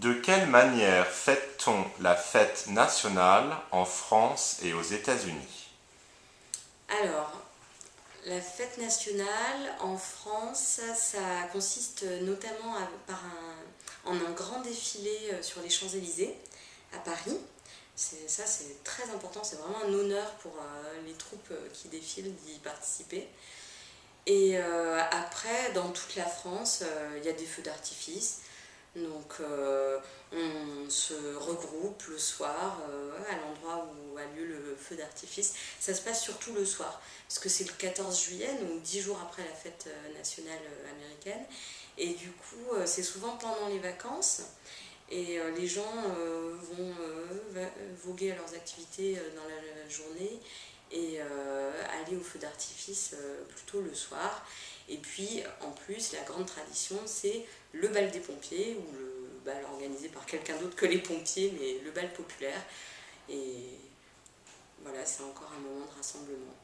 De quelle manière fête-t-on la fête nationale en France et aux États-Unis? Alors, la fête nationale en France, ça consiste notamment en un grand défilé euh, sur les Champs-Élysées à Paris. Ça, c'est très important, c'est vraiment un honneur pour euh, les troupes euh, qui défilent d'y participer. Et après, dans toute la France, il y a des feux d'artifice. Donc on se regroupe le soir à l'endroit où a lieu le feu d'artifice. Ça se passe surtout le soir, parce que c'est le 14 juillet, donc 10 jours après la fête nationale américaine. Et du coup, c'est souvent pendant les vacances. Et les gens vont voguer à leurs activités dans la journée et aller au feu d'artifice plutôt le soir. Et puis, en plus, la grande tradition, c'est le bal des pompiers, ou le bal organisé par quelqu'un d'autre que les pompiers, mais le bal populaire. Et voilà, c'est encore un moment de rassemblement.